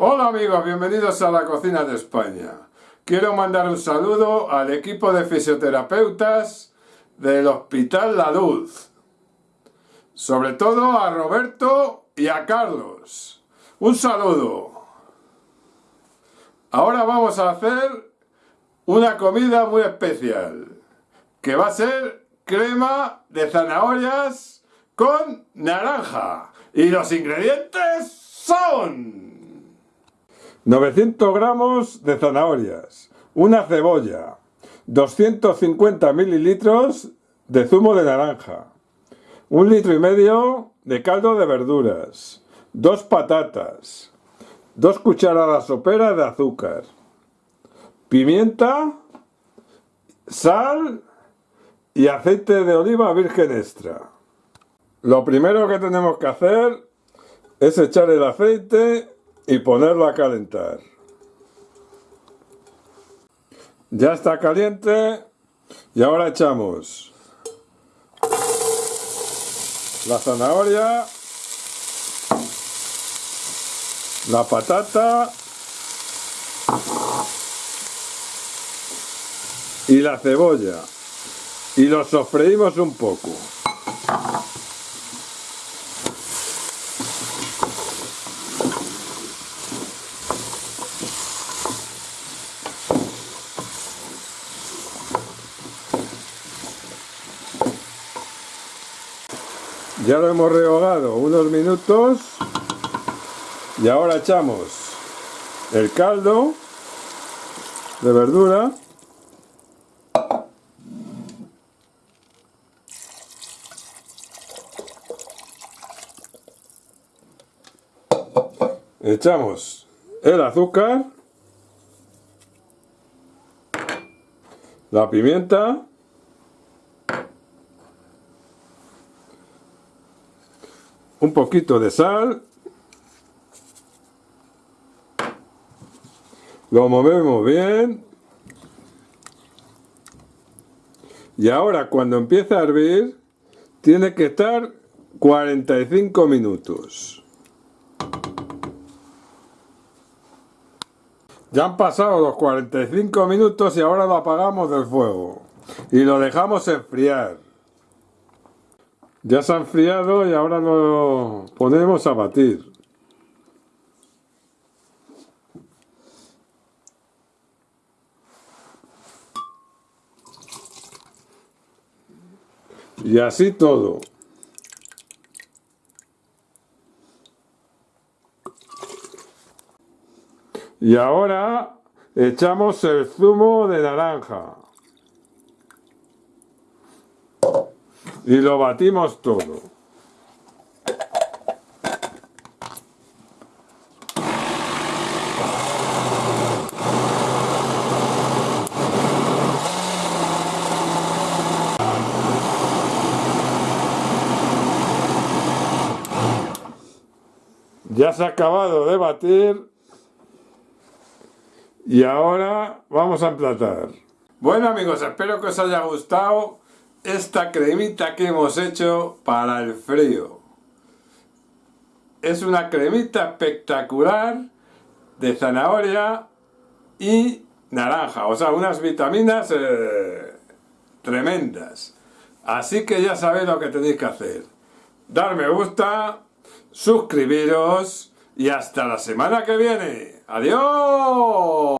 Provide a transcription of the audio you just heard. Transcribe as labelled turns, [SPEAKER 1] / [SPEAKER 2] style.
[SPEAKER 1] Hola amigos, bienvenidos a la cocina de España. Quiero mandar un saludo al equipo de fisioterapeutas del Hospital La Luz. Sobre todo a Roberto y a Carlos. Un saludo. Ahora vamos a hacer una comida muy especial. Que va a ser crema de zanahorias con naranja. Y los ingredientes son 900 gramos de zanahorias, una cebolla, 250 mililitros de zumo de naranja, un litro y medio de caldo de verduras, dos patatas, dos cucharadas soperas de azúcar, pimienta, sal y aceite de oliva virgen extra. Lo primero que tenemos que hacer es echar el aceite y ponerlo a calentar. Ya está caliente y ahora echamos la zanahoria, la patata y la cebolla y lo sofreímos un poco. Ya lo hemos rehogado unos minutos y ahora echamos el caldo de verdura. Echamos el azúcar la pimienta un poquito de sal, lo movemos bien y ahora cuando empiece a hervir tiene que estar 45 minutos. Ya han pasado los 45 minutos y ahora lo apagamos del fuego y lo dejamos enfriar. Ya se ha enfriado y ahora lo ponemos a batir. Y así todo. Y ahora echamos el zumo de naranja. Y lo batimos todo. Ya se ha acabado de batir y ahora vamos a emplatar. Bueno amigos, espero que os haya gustado esta cremita que hemos hecho para el frío. Es una cremita espectacular de zanahoria y naranja, o sea, unas vitaminas eh, tremendas. Así que ya sabéis lo que tenéis que hacer. Dar me gusta, suscribiros y hasta la semana que viene. ¡Adiós!